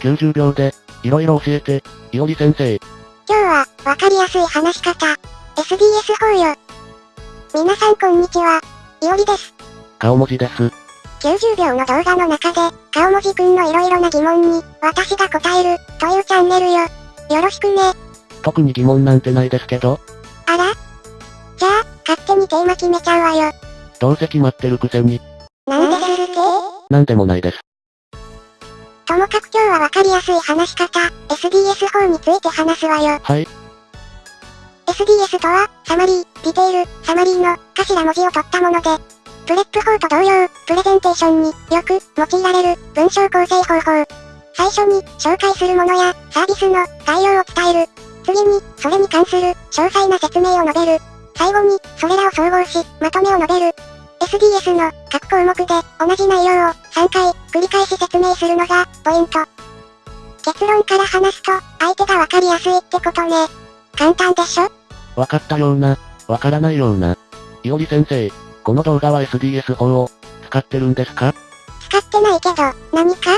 90秒で、いろいろ教えて、いおり先生。今日は、わかりやすい話し方。SDS 法よ。皆さんこんにちは。いおりです。顔文字です。90秒の動画の中で、顔文字くんのいろいろな疑問に、私が答える、というチャンネルよ。よろしくね。特に疑問なんてないですけど、あら？じゃあ、勝手にテーマ決めちゃうわよ。どうせ決まってるくせに、なんでするけなんでもないです。ともかく今日はわかりやすい話し方、SDS 法について話すわよ。はい、SDS とは、サマリー、ディテール、サマリーの頭文字を取ったもので、 PREP 法と同様、プレゼンテーションによく用いられる文章構成方法。最初に紹介するものやサービスの概要を伝える。次に、それに関する詳細な説明を述べる。最後に、それらを総合し、まとめを述べる。SDS の各項目で同じ内容を3回繰り返し説明するのがポイント。結論から話すと、相手がわかりやすいってことね。簡単でしょ？わかったような、わからないような。いおり先生、この動画は SDS 法を、使ってるんですか？使ってないけど、何か？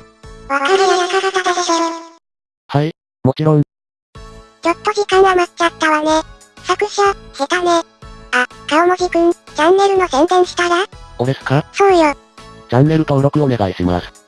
わかりやすかったでしょ。はい、もちろん、ちょっと時間余っちゃったわね。作者、下手ね。あ、顔文字くん、チャンネルの宣伝したら？おですか？そうよ。チャンネル登録お願いします。